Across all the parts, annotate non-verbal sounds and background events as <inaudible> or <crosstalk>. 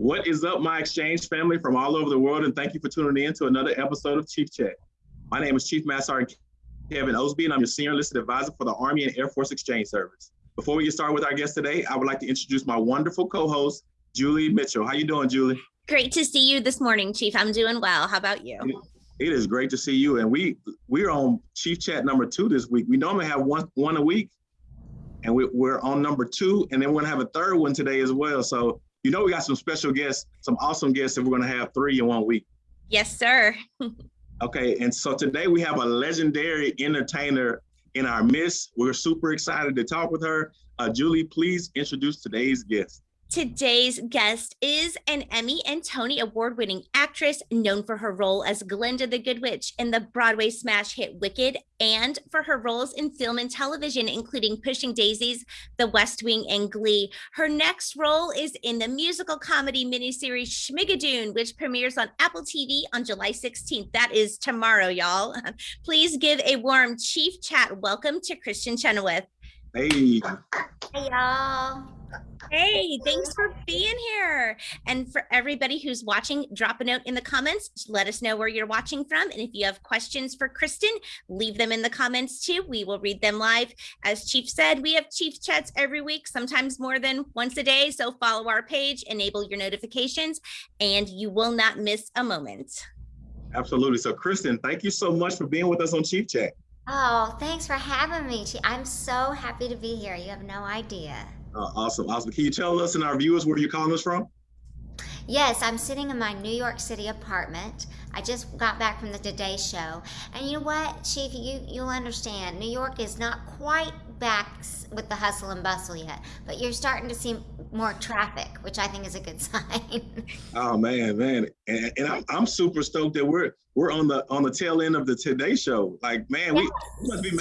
What is up, my exchange family from all over the world, and thank you for tuning in to another episode of Chief Chat. My name is Chief Master Sergeant Kevin Osby, and I'm your Senior Enlisted Advisor for the Army and Air Force Exchange Service. Before we get started with our guest today, I would like to introduce my wonderful co-host, Julie Mitchell. How you doing, Julie? Great to see you this morning, Chief. I'm doing well. How about you? It is great to see you, and we we're on Chief Chat number two this week. We normally have one one a week, and we, we're on number two, and then we're gonna have a third one today as well. So you know we got some special guests, some awesome guests that we're gonna have three in one week. Yes, sir. <laughs> okay, and so today we have a legendary entertainer in our midst. We're super excited to talk with her. Uh, Julie, please introduce today's guest. Today's guest is an Emmy and Tony award winning actress known for her role as Glinda the Good Witch in the Broadway smash hit Wicked and for her roles in film and television, including Pushing Daisies, The West Wing, and Glee. Her next role is in the musical comedy miniseries Schmigadoon, which premieres on Apple TV on July 16th. That is tomorrow, y'all. <laughs> Please give a warm Chief Chat welcome to Kristin Chenoweth. Hey. Hey, y'all. Hey, thanks for being here. And for everybody who's watching, drop a note in the comments. Let us know where you're watching from. And if you have questions for Kristin, leave them in the comments too. We will read them live. As Chief said, we have Chief chats every week, sometimes more than once a day. So follow our page, enable your notifications, and you will not miss a moment. Absolutely. So Kristin, thank you so much for being with us on Chief Chat. Oh, thanks for having me. I'm so happy to be here. You have no idea. Uh, awesome, awesome. Can you tell us and our viewers where you're calling us from? Yes, I'm sitting in my New York City apartment. I just got back from the Today Show. And you know what, Chief, you, you'll understand, New York is not quite back with the hustle and bustle yet, but you're starting to see more traffic, which I think is a good <laughs> sign. oh man, man. And, and I'm, I'm super stoked that we're we're on the on the tail end of the Today Show. Like, man, yes. we, we must be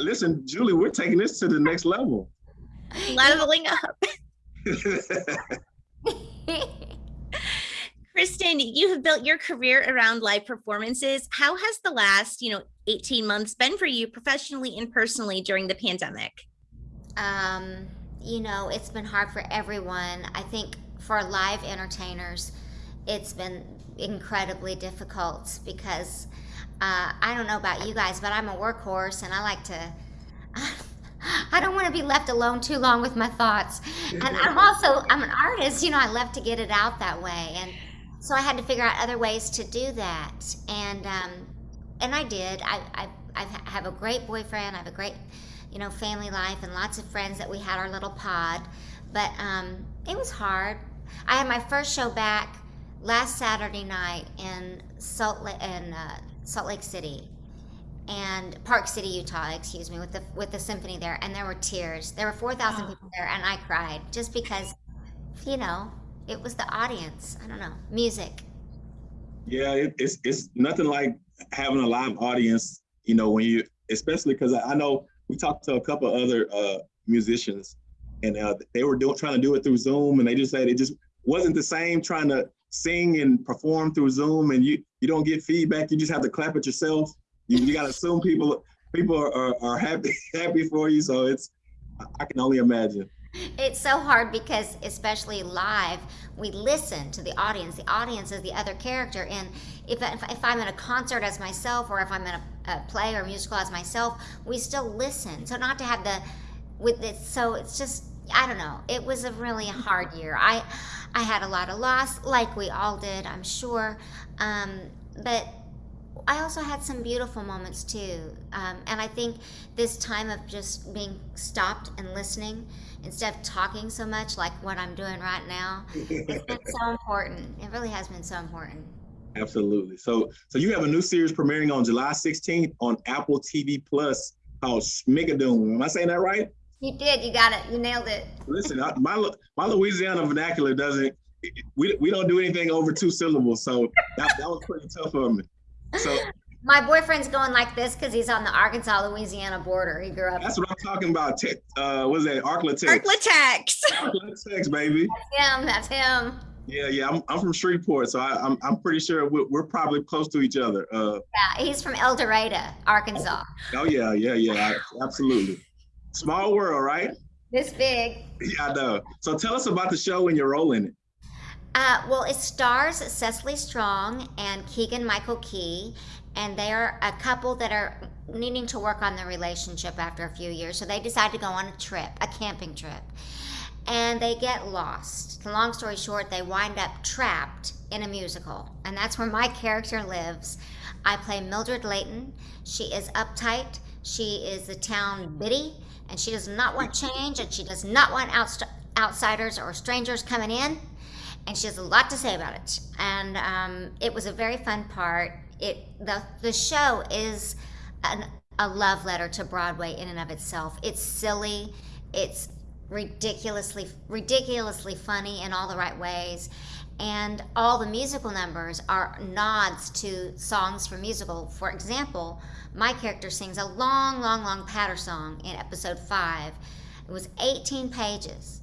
Listen, Julie, we're taking this to the next level leveling up. <laughs> <laughs> Kristin, you have built your career around live performances. How has the last, you know, 18 months been for you professionally and personally during the pandemic? Um, you know, it's been hard for everyone. I think for live entertainers, it's been incredibly difficult because uh, I don't know about you guys, but I'm a workhorse and I like to <laughs> I don't want to be left alone too long with my thoughts. And I'm also I'm an artist, you know, I love to get it out that way. And so I had to figure out other ways to do that. And um, and I did. I, I I have a great boyfriend. I have a great, you know, family life and lots of friends that we had our little pod. But um, it was hard. I had my first show back last Saturday night in Salt Lake, in uh, Salt Lake City, and Park City, Utah, excuse me, with the with the symphony there, and there were tears. There were four thousand oh. people there, and I cried just because, you know, it was the audience. I don't know, music. Yeah, it, it's it's nothing like having a live audience. You know, when you, especially because I, I, know we talked to a couple other uh, musicians, and uh, they were doing trying to do it through Zoom, and they just said it just wasn't the same trying to sing and perform through Zoom, and you you don't get feedback. You just have to clap at yourself you, you got to assume people people are, are happy <laughs> happy for you. So it's I can only imagine. It's so hard because, especially live, we listen to the audience. The audience is the other character. And if, if I'm in a concert as myself, or if I'm in a, a play or musical as myself, we still listen. So not to have the with it. So it's just I don't know. It was a really hard year. I I had a lot of loss, like we all did, I'm sure. Um, but I also had some beautiful moments too. Um, and I think this time of just being stopped and listening instead of talking so much like what I'm doing right now, it's been <laughs> so important. It really has been so important. Absolutely. So, so you have a new series premiering on July 16th on Apple TV Plus called Schmigadoon. Am I saying that right? You did. You got it. You nailed it. Listen, my my Louisiana vernacular doesn't. We, we don't do anything over two syllables, so that, that was pretty tough for me. So my boyfriend's going like this because he's on the Arkansas Louisiana border. He grew up. That's what I'm talking about. Te- uh, what's that? Arklatex. Arklatex. Arklatex, baby. That's him. That's him. Yeah, yeah. I'm, I'm from Shreveport, so I, am I'm, I'm pretty sure we're, we're probably close to each other. Uh, yeah, he's from El Dorado, Arkansas. Oh, oh yeah, yeah, yeah. Absolutely. Small world, right? This big. Yeah, I know. So tell us about the show and your role in it. Uh, well, it stars Cecily Strong and Keegan Michael Key, and they are a couple that are needing to work on their relationship after a few years. So they decide to go on a trip, a camping trip, and they get lost. Long story short, they wind up trapped in a musical, and that's where my character lives. I play Mildred Layton. She is uptight. She is the town biddy, and she does not want change, and she does not want outst- outsiders or strangers coming in and she has a lot to say about it. And um, it was a very fun part. It the the show is an, a love letter to Broadway in and of itself. It's silly, it's ridiculously ridiculously funny in all the right ways. And all the musical numbers are nods to songs from musical. For example, my character sings a long, long, long patter song in episode five. It was 18 pages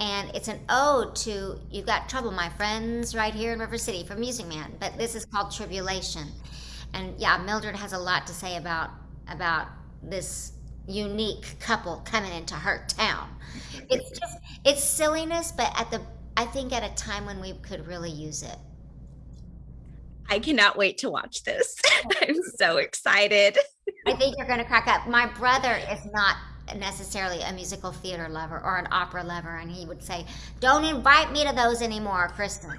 and it's an ode to "You've Got Trouble, My Friends," right here in River City from Music Man. But this is called Tribulation, and yeah, Mildred has a lot to say about about this unique couple coming into her town. It's just it's silliness, but at the I think at a time when we could really use it. I cannot wait to watch this. <laughs> I'm so excited. I think you're going to crack up. My brother is not necessarily a musical theater lover or an opera lover, and he would say, "Don't invite me to those anymore, Kristin."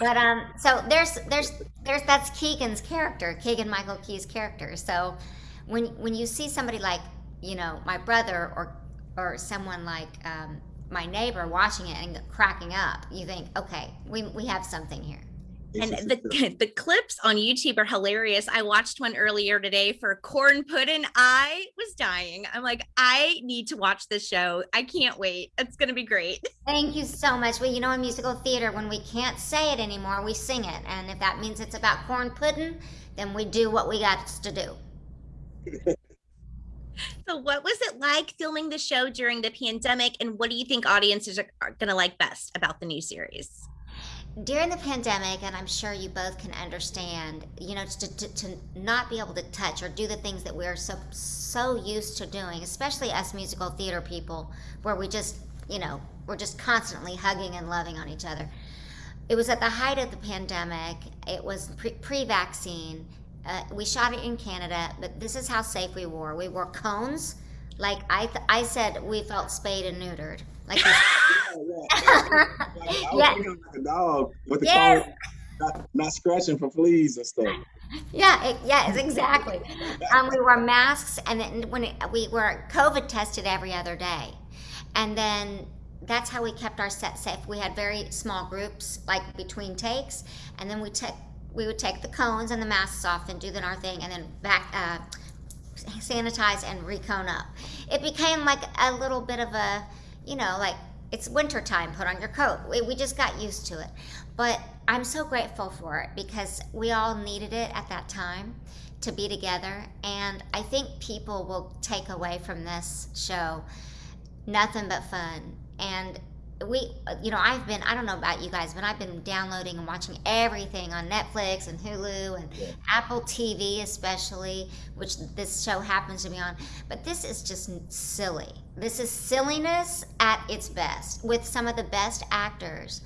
But um, so there's there's there's that's Keegan's character, Keegan Michael Key's character. So when when you see somebody like you know my brother or or someone like um, my neighbor watching it and cracking up, you think, okay, we we have something here and the <laughs> the clips on YouTube are hilarious. I watched one earlier today for corn pudding. I was dying. I'm like, I need to watch this show. I can't wait. It's gonna be great. <laughs> Thank you so much. Well, you know, in musical theater, when we can't say it anymore, we sing it, and if that means it's about corn pudding, then we do what we got to do. <laughs> so, what was it like filming the show during the pandemic, and what do you think audiences are, are gonna like best about the new series? During the pandemic, and I'm sure you both can understand, you know, to, to, to, not be able to touch or do the things that we're so so used to doing, especially us musical theater people, where we just, you know, we're just constantly hugging and loving on each other. It was at the height of the pandemic. It was pre vaccine. Uh, we shot it in Canada, but this is how safe we were. We wore cones. Like I, I said, we felt spayed and neutered. Like <laughs> yeah, like a dog with the yes. not, not, scratching for fleas and stuff. Yeah, it, yes, exactly. um, we wore masks, and then when it, we were COVID tested every other day, and then that's how we kept our set safe. We had very small groups, like between takes, and then we took we would take the cones and the masks off and do the our thing, and then back. Uh, sanitize and recone up. It became like a little bit of a you know, like it's wintertime, put on your coat. We, we just got used to it. But I'm so grateful for it because we all needed it at that time to be together. And I think people will take away from this show nothing but fun. And we you know i've been i don't know about you guys but i've been downloading and watching everything on netflix and hulu and yeah. apple tv especially which this show happens to be on but this is just silly this is silliness at its best with some of the best actors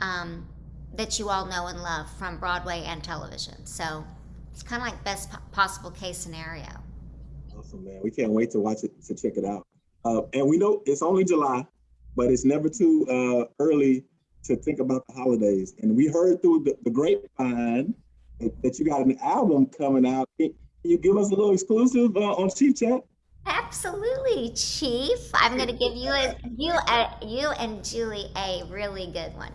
um, that you all know and love from broadway and television so it's kind of like best possible case scenario awesome man we can't wait to watch it to check it out uh, and we know it's only july but it's never too uh, early to think about the holidays. And we heard through the, the grapevine that, that, you got an album coming out. Can, you give us a little exclusive uh, on Chief Chat? Absolutely, Chief. I'm going to give you a, you a, you and Julie a really good one.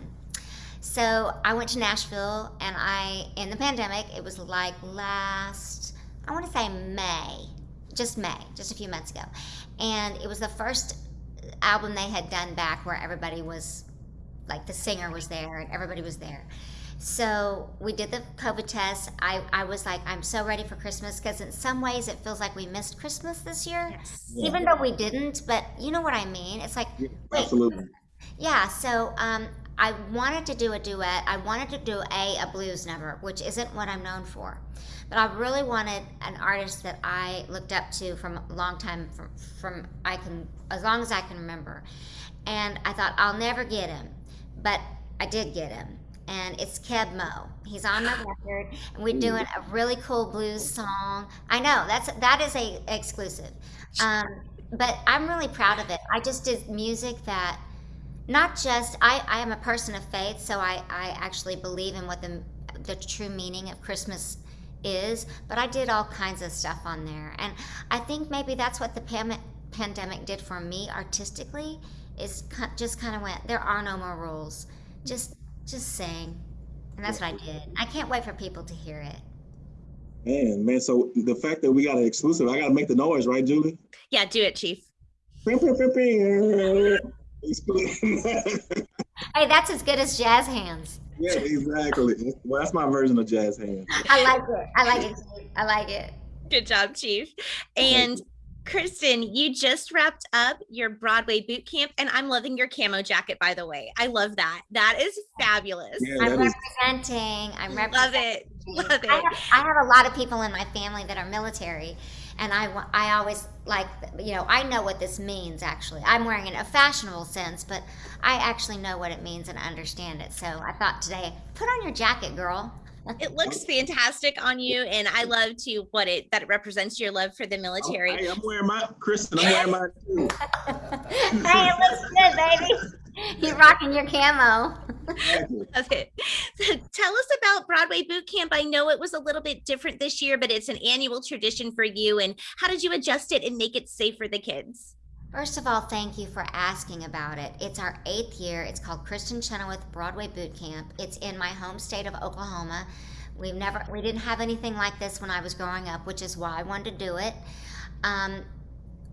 So I went to Nashville, and I in the pandemic. It was like last, I want to say May, just May, just a few months ago, and it was the first album they had done back where everybody was like the singer was there and everybody was there. So we did the COVID test. I, I was like, I'm so ready for Christmas because in some ways it feels like we missed Christmas this year, yes. yeah. even though we didn't. But you know what I mean? It's like, yeah, absolutely. Yeah. So um, I wanted to do a duet. I wanted to do a a blues number, which isn't what I'm known for. But I really wanted an artist that I looked up to from a long time from from I can as long as I can remember. And I thought I'll never get him. But I did get him. And it's Keb Mo. He's on the <gasps> record, and we're doing a really cool blues song. I know that's that is a exclusive, um, but I'm really proud of it. I just did music that not just I, I am a person of faith, so I, I actually believe in what the the true meaning of Christmas is, but I did all kinds of stuff on there, and I think maybe that's what the pam- pandemic did for me artistically is just kind of went there are no more rules just just sing and that's what i did. I can't wait for people to hear it. Man man so the fact that we got an exclusive i gotta make the noise right julie? Yeah do it chief. <laughs> Hey that's as good as jazz hands. Yeah exactly. Well that's my version of jazz hands. I like it. I like it i like it. Good job chief. And Kristin, you just wrapped up your Broadway boot camp, and I'm loving your camo jacket, by the way. I love that. That is fabulous. Yeah, I'm representing. I'm representing. Love it. Love it. I have, I have, a lot of people in my family that are military, and I, I always like, you know, I know what this means actually. I'm wearing it in a fashionable sense, but I actually know what it means and understand it. So I thought today, put on your jacket, girl it oh. looks fantastic on you and i love to what it that it represents your love for the oh, military. hey, i'm wearing my kristin i'm wearing mine too. <laughs> Hey it looks good baby. <laughs> You're rocking your camo. Love <laughs> it so tell us about broadway boot camp. I know it was a little bit different this year but it's an annual tradition for you and how did you adjust it and make it safe for the kids First of all, thank you for asking about it. It's our eighth year. It's called Kristin Chenoweth Broadway Boot Camp. It's in my home state of Oklahoma. We've never, we didn't have anything like this when I was growing up, which is why I wanted to do it. Um,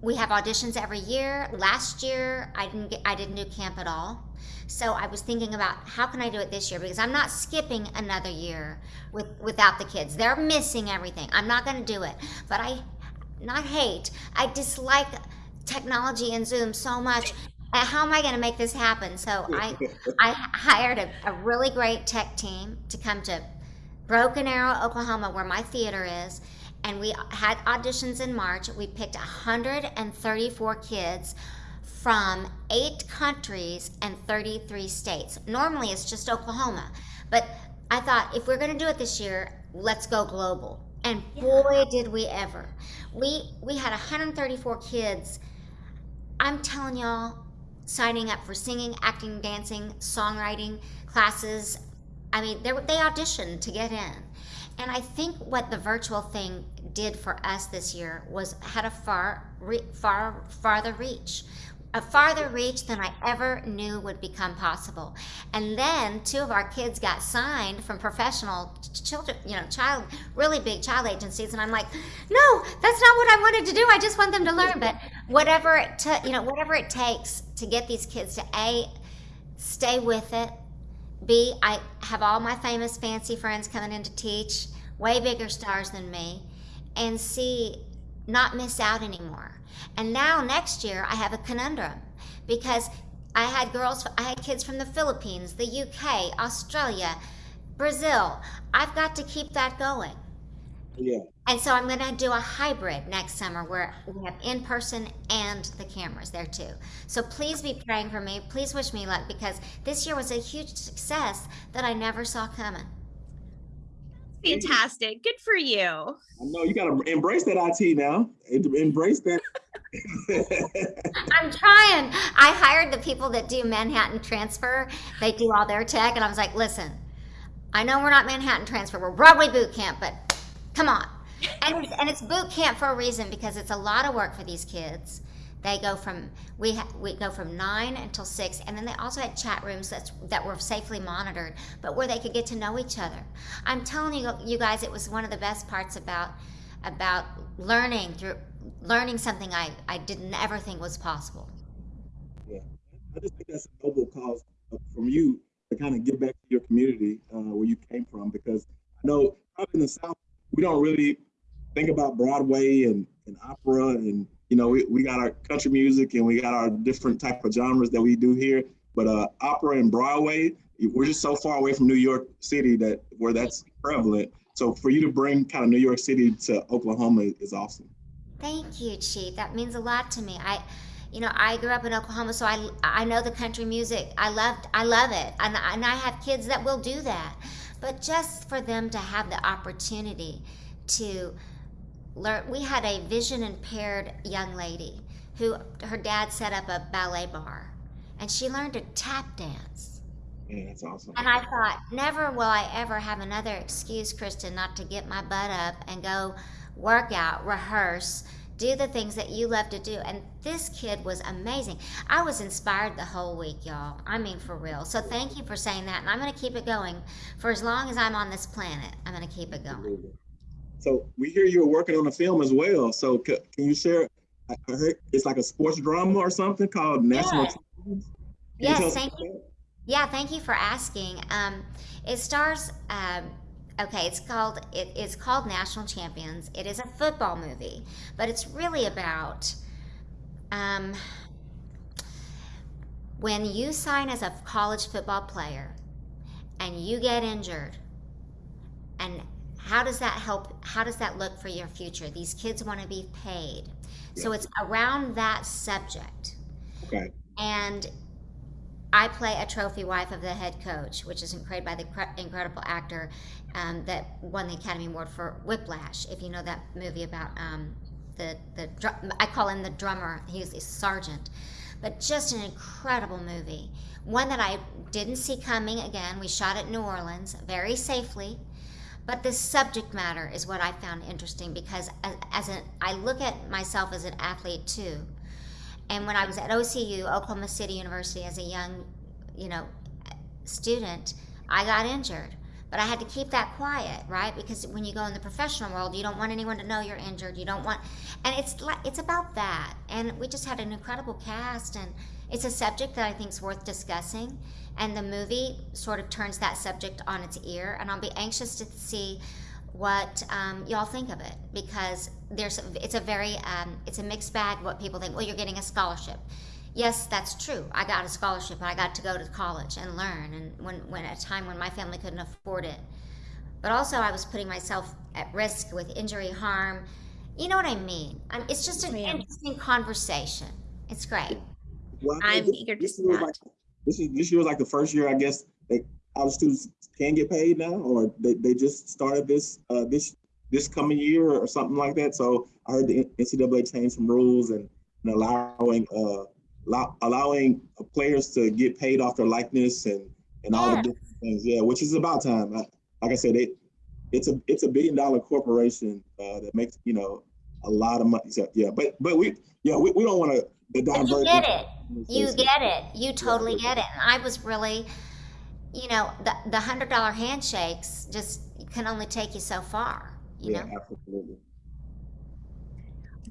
we have auditions every year. Last year, I didn't get, I didn't do camp at all. So I was thinking about how can I do it this year because I'm not skipping another year with without the kids. They're missing everything. I'm not going to do it. But I not hate. I dislike technology and Zoom so much. How am I going to make this happen? So <laughs> I, I hired a, a really great tech team to come to Broken Arrow, Oklahoma, where my theater is, and we had auditions in March. We picked 134 kids from eight countries and 33 states. Normally it's just Oklahoma, but I thought if we're going to do it this year, let's go global. And boy, did we ever! We we had 134 kids I'm telling y'all, signing up for singing, acting, dancing, songwriting classes. I mean, they, auditioned to get in. And I think what the virtual thing did for us this year was had a far, far, farther reach a farther reach than I ever knew would become possible. And then two of our kids got signed from professional children, you know, child, really big child agencies. And I'm like, no, that's not what I wanted to do. I just want them to learn. But whatever it, took, you know, whatever it takes to get these kids to a stay with it. B, I have all my famous fancy friends coming in to teach, way bigger stars than me. And C, not miss out anymore. And now next year I have a conundrum because I had girls, I had kids from the Philippines, the UK, Australia, Brazil. I've got to keep that going. Yeah. And so I'm going to do a hybrid next summer where we have in person and the cameras there too. So please be praying for me. Please wish me luck because this year was a huge success that I never saw coming fantastic. Good for you. I know you got to embrace that IT now. Embrace that. <laughs> I'm trying. I hired the people that do Manhattan Transfer. They do all their tech, and I was like, listen, I know we're not Manhattan Transfer. We're Broadway Boot Camp, but come on. And it's, and it's boot camp for a reason because it's a lot of work for these kids. They go from we ha- we go from nine until six, and then they also had chat rooms that's that were safely monitored, but where they could get to know each other. I'm telling you, you guys, it was one of the best parts about about learning through learning something I I didn't ever think was possible. Yeah, I just think that's a noble cause from you to kind of give back to your community uh, where you came from, because I know up in the South we don't really think about Broadway and, and opera and you know, we, we got our country music and we got our different type of genres that we do here. But uh, opera and Broadway, we're just so far away from New York City that where that's prevalent. So for you to bring kind of New York City to Oklahoma is awesome. Thank you, Chief. That means a lot to me. I, you know, I grew up in Oklahoma, so I, I know the country music. I loved, I love it. And, and I have kids that will do that. But just for them to have the opportunity to learn, we had a vision impaired young lady who her dad set up a ballet bar and she learned to tap dance. Yeah, that's awesome. And I thought, never will I ever have another excuse, Kristin, not to get my butt up and go work out, rehearse, do the things that you love to do. And this kid was amazing. I was inspired the whole week, y'all. I mean, for real. So thank you for saying that. And I'm going to keep it going for as long as I'm on this planet. I'm going to keep it going. So we hear you're working on a film as well. So can you share? I heard it's like a sports drama or something called National. Yeah. Yes, thank you. Yeah, thank you for asking. Um, it stars. Um, okay, it's called it, it's called National Champions. It is a football movie, but it's really about um, when you sign as a college football player and you get injured, and how does that help? How does that look for your future? These kids want to be paid, yeah. so it's around that subject. Okay. And I play a trophy wife of the head coach, which is created by the incredible actor um, that won the Academy Award for Whiplash. If you know that movie about um, the the I call him the drummer. He's a sergeant, but just an incredible movie. One that I didn't see coming. Again, we shot at New Orleans very safely. But the subject matter is what I found interesting because as, as an, I look at myself as an athlete too and when I was at OCU, Oklahoma City University, as a young, you know, student, I got injured. But I had to keep that quiet, right? Because when you go in the professional world, you don't want anyone to know you're injured. You don't want, and it's like it's about that. And we just had an incredible cast, and it's a subject that I think is worth discussing. And the movie sort of turns that subject on its ear. And I'll be anxious to see what um, y'all think of it because there's it's a very um, it's a mixed bag what people think well you're getting a scholarship yes that's true. I got a scholarship and i got to go to college and learn and when, when at a time when my family couldn't afford it. But also i was putting myself at risk with injury harm. You know what i mean? I'm, it's just an interesting conversation. It's great. Well, i'm eager to see that. Like, this is this year was like the first year i guess that our students can get paid now, or they, they just started this uh, this this coming year or something like that. So I heard the NCAA change some rules and, and allowing uh, allow, allowing players to get paid off their likeness and and all the different things. Yeah, which is about time. I, like I said, it it's a it's a billion dollar corporation uh, that makes you know a lot of money. So, yeah, but but we yeah we, we don't want to divert. You get it. You get it. You totally get it. And I was really you know, the the hundred dollar handshakes just can only take you so far. You yeah, know, absolutely.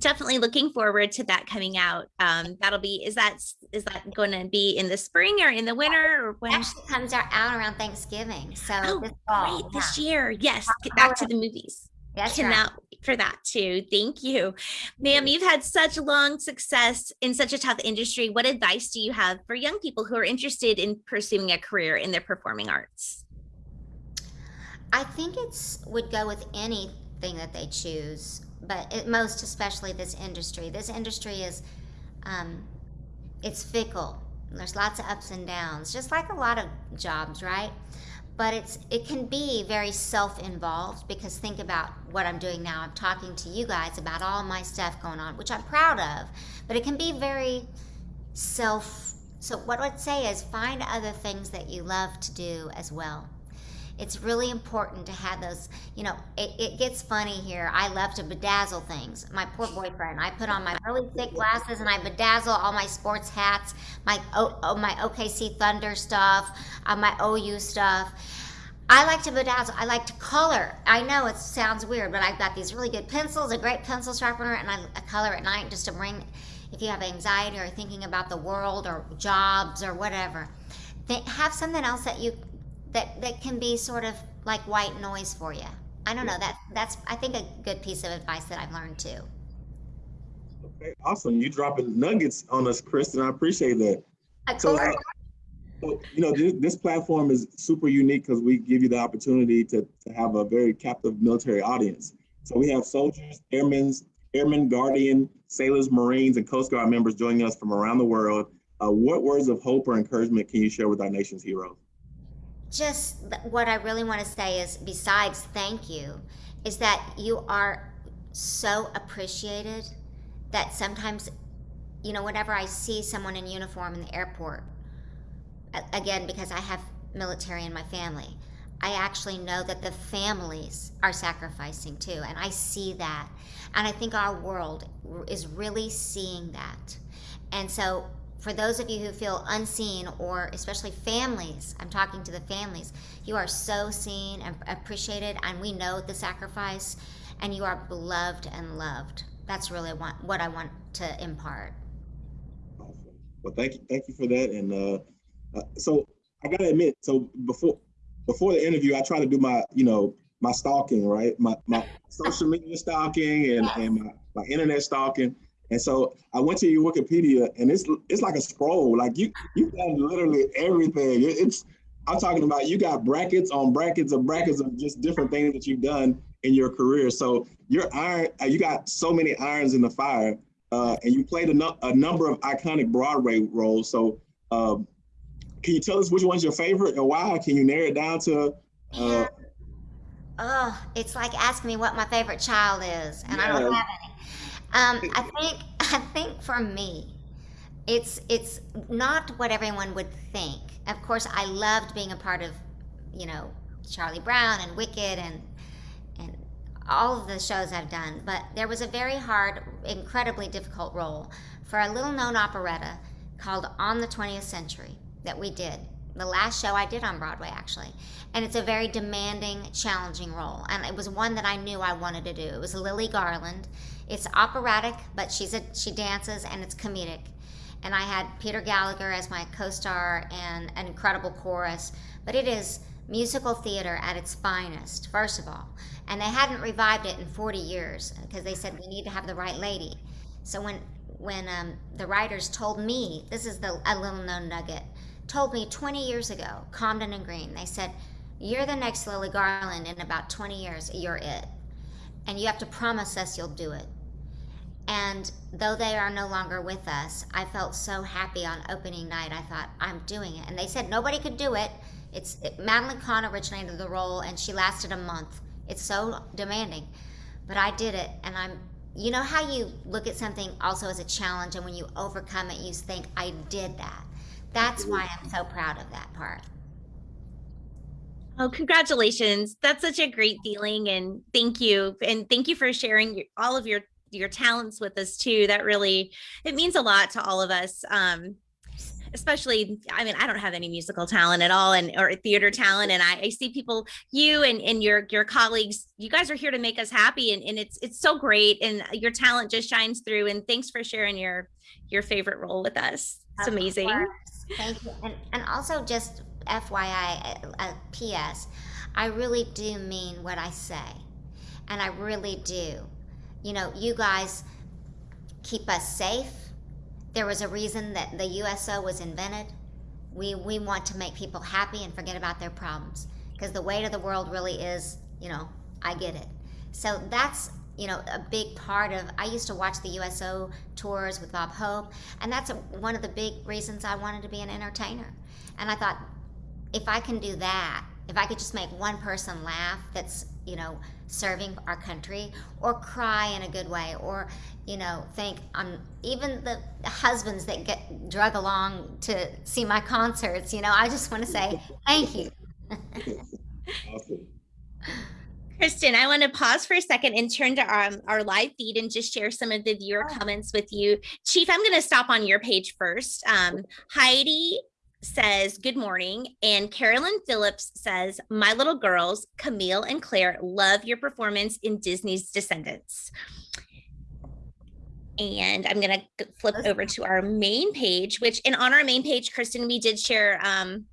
Definitely looking forward to that coming out. Um, that'll be is that is that going to be in the spring or in the winter or when? Actually, comes out, around Thanksgiving. So oh, this fall, great yeah. this year. Yes, get back to the movies. That's Cannot right. for that too. Thank you. Ma'am, you've had such long success in such a tough industry. What advice do you have for young people who are interested in pursuing a career in the performing arts? I think it's would go with anything that they choose, but it, most especially this industry. This industry is um, it's fickle. There's lots of ups and downs, just like a lot of jobs, right? but it's it can be very self-involved because think about what I'm doing now. I'm talking to you guys about all my stuff going on, which I'm proud of, but it can be very self so what I'd say is find other things that you love to do as well. It's really important to have those, you know, it, it gets funny here. I love to bedazzle things. My poor boyfriend, I put on my really thick glasses and I bedazzle all my sports hats, my, oh, my OKC Thunder stuff, uh, my OU stuff. I like to bedazzle. I like to color. I know it sounds weird, but I've got these really good pencils, a great pencil sharpener, and I, I color at night just to bring, if you have anxiety or thinking about the world or jobs or whatever, have something else that you that that can be sort of like white noise for you. I don't know. That that's I think a good piece of advice that I've learned too. Okay, awesome. You dropping nuggets on us, Kristin. I appreciate that. So, uh, so, you know, this, this, platform is super unique because we give you the opportunity to, to have a very captive military audience. So we have soldiers, airmen, Airmen, Guardian, sailors, Marines, and Coast Guard members joining us from around the world. Uh, what words of hope or encouragement can you share with our nation's heroes? Just what I really want to say is, besides thank you, is that you are so appreciated that sometimes, you know, whenever I see someone in uniform in the airport, again, because I have military in my family, I actually know that the families are sacrificing too. And I see that. And I think our world is really seeing that. And so, for those of you who feel unseen, or especially families, I'm talking to the families, you are so seen and appreciated, and we know the sacrifice, and you are beloved and loved. That's really what I want to impart. Well, thank you, thank you for that. And uh, uh, so I gotta admit, so before before the interview, I try to do my, you know, my stalking, right? My my <laughs> social media stalking and, and my, my internet stalking. And so I went to your Wikipedia and it's it's like a scroll. Like you you've done literally everything. It's I'm talking about you got brackets on brackets of brackets of just different things that you've done in your career. So your iron, uh, you got so many irons in the fire, uh, and you played a, no, a number of iconic Broadway roles. So um, can you tell us which one's your favorite and why? Can you narrow it down to? Uh, oh, it's like asking me what my favorite child is, and yeah. I don't have any. Um, I think <laughs> I think for me, it's it's not what everyone would think. Of course, I loved being a part of, you know, Charlie Brown and Wicked and and all of the shows I've done. But there was a very hard, incredibly difficult role for a little known operetta called On the 20th Century that we did. The last show I did on Broadway, actually. And it's a very demanding, challenging role. And it was one that I knew I wanted to do. It was Lily Garland. It's operatic, but she's a, she dances and it's comedic. And I had Peter Gallagher as my co star and an incredible chorus. But it is musical theater at its finest, first of all. And they hadn't revived it in 40 years because they said we need to have the right lady. So when when um, the writers told me, this is the a little known nugget, told me 20 years ago, Comden and Green, they said, You're the next Lily Garland in about 20 years, you're it. And you have to promise us you'll do it. And though they are no longer with us, I felt so happy on opening night. I thought, I'm doing it. And they said nobody could do it. It's it, Madeline Kahn originated the role, and she lasted a month. It's so demanding, but I did it, and I'm. You know how you look at something also as a challenge, and when you overcome it, you think, I did that. That's why I'm so proud of that part. Oh, congratulations. That's such a great feeling. And thank you. And thank you for sharing your, all of your your talents with us too. That really it means a lot to all of us. Um, especially i mean i don't have any musical talent at all and or theater talent and i, I see people you and, and your your colleagues you guys are here to make us happy and, and it's it's so great and your talent just shines through and thanks for sharing your your favorite role with us it's of amazing course. Thank you. And, and also, just FYI, a, a PS, I really do mean what I say. And I really do. You know, you guys keep us safe. There was a reason that the USO was invented. We, we want to make people happy and forget about their problems because the weight of the world really is, you know, I get it. So that's you know, a big part of. I used to watch the USO tours with Bob Hope, and that's a, one of the big reasons I wanted to be an entertainer. And I thought, if I can do that, if I could just make one person laugh, that's you know serving our country, or cry in a good way, or you know think on um, even the husbands that get drug along to see my concerts. You know, I just want to say thank you. awesome. <laughs> Kristin, I want to pause for a second and turn to our, um, our live feed and just share some of the viewer comments with you. Chief, I'm going to stop on your page first. Um, Heidi says, Good morning. And Carolyn Phillips says, My little girls, Camille and Claire, love your performance in Disney's Descendants. And I'm going to flip over to our main page, which and on our main page, Kristen, we did share um,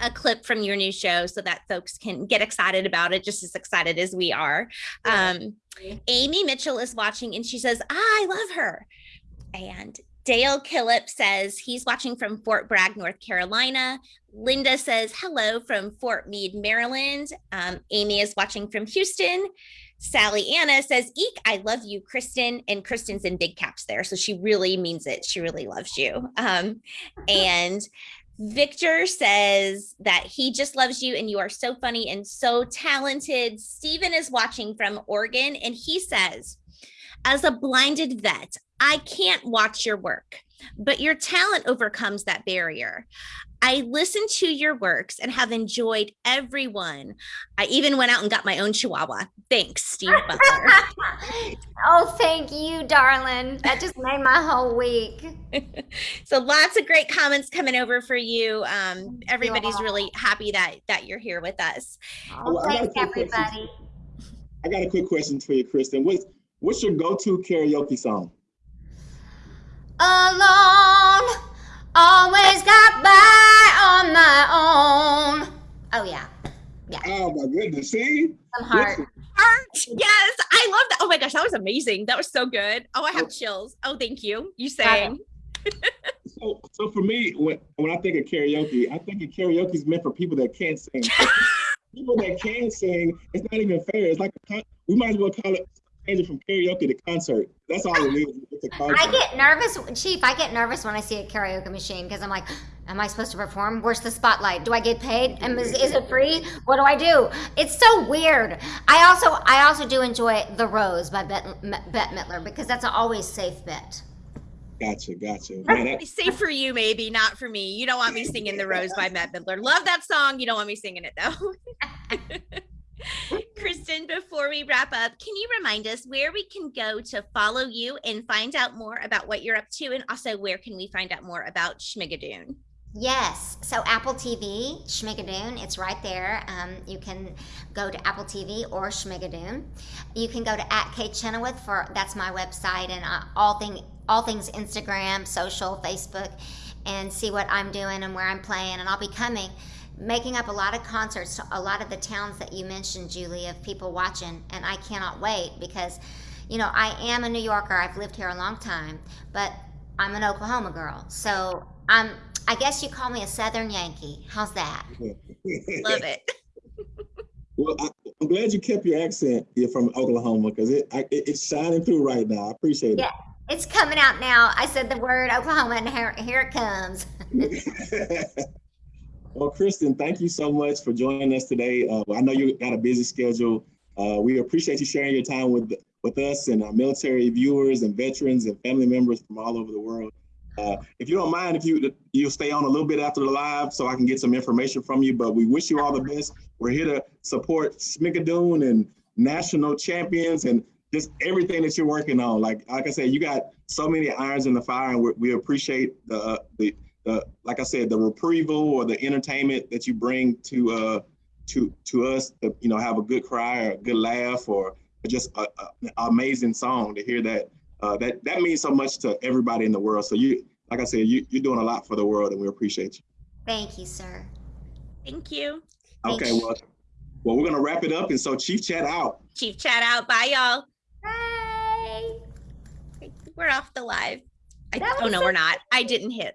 a clip from your new show so that folks can get excited about it just as excited as we are. Um, Amy Mitchell is watching and she says, I love her. And Dale Killip says he's watching from Fort Bragg, North Carolina. Linda says hello from Fort Meade, Maryland. Um, Amy is watching from Houston. Sally Anna says, Eek, I love you, Kristin. And Kristin's in big caps there. So she really means it. She really loves you. Um, and Victor says that he just loves you and you are so funny and so talented. Stephen is watching from Oregon and he says, as a blinded vet, I can't watch your work, but your talent overcomes that barrier. I listened to your works and have enjoyed every one. I even went out and got my own chihuahua. Thanks, Steve Butler. <laughs> oh, thank you, darling. That just made my whole week. <laughs> so lots of great comments coming over for you. Um, everybody's really happy that that you're here with us. Oh, thanks, everybody. Question. I got a quick question for you, Kristin. What's what's your go-to karaoke song? Alone, always got by on my own. Oh yeah. Yeah. Oh my goodness. See? Some heart. Heart. Yes. I love that. Oh my gosh, that was amazing. That was so good. Oh, I have oh. chills. Oh, thank you. You sang. so so for me, when when I think of karaoke, I think of karaoke is meant for people that can't sing. <laughs> people that can sing, it's not even fair. It's like a, we might as well call it changing from karaoke to concert. That's all it is. It's a concert. I get nervous, Chief. I get nervous when I see a karaoke machine because I'm like, am I supposed to perform? Where's the spotlight? Do I get paid? Am, is, is it free? What do I do? It's so weird. I also I also do enjoy The Rose by Bette, Bette Midler because that's an always safe bet. Gotcha, gotcha. Man, that- Safe for you, maybe not for me. You don't want me singing "The Rose" by Bette Midler. Love that song. You don't want me singing it though. <laughs> <laughs> Kristin, before we wrap up, can you remind us where we can go to follow you and find out more about what you're up to? And also, where can we find out more about Schmigadoon? Yes. So Apple TV, Schmigadoon, it's right there. Um, you can go to Apple TV or Schmigadoon. You can go to at Kate Chenoweth for that's my website and uh, all thing all things Instagram, social, Facebook, and see what I'm doing and where I'm playing. And I'll be coming making up a lot of concerts to a lot of the towns that you mentioned, Julie, of people watching. And I cannot wait because, you know, I am a New Yorker. I've lived here a long time, but I'm an Oklahoma girl. So I'm, I guess you call me a Southern Yankee. How's that? <laughs> Love it. <laughs> well, I, am glad you kept your accent You're from Oklahoma because it, it, it's shining through right now. I appreciate yeah, it. It's coming out now. I said the word Oklahoma and here, here it comes. <laughs> Well, Kristin, thank you so much for joining us today. Uh, I know you got a busy schedule. Uh, we appreciate you sharing your time with with us and our military viewers and veterans and family members from all over the world. Uh, if you don't mind, if you you'll stay on a little bit after the live so I can get some information from you. But we wish you all the best. We're here to support Schmigadoon and national champions and just everything that you're working on. Like like I said, you got so many irons in the fire, and we appreciate the the the like I said, the reprieval or the entertainment that you bring to uh to to us to you know have a good cry or a good laugh or just a, a, an amazing song to hear that uh, that that means so much to everybody in the world. So you like I said, you you're doing a lot for the world, and we appreciate you. Thank you, sir. Thank you. Okay, well, well, we're gonna wrap it up, and so Chief Chat out. Chief Chat out. Bye, y'all. Bye. We're off the live. I, oh no, so we're not. I didn't hit.